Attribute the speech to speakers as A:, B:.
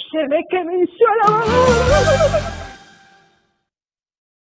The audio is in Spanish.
A: Ese ve que venció a la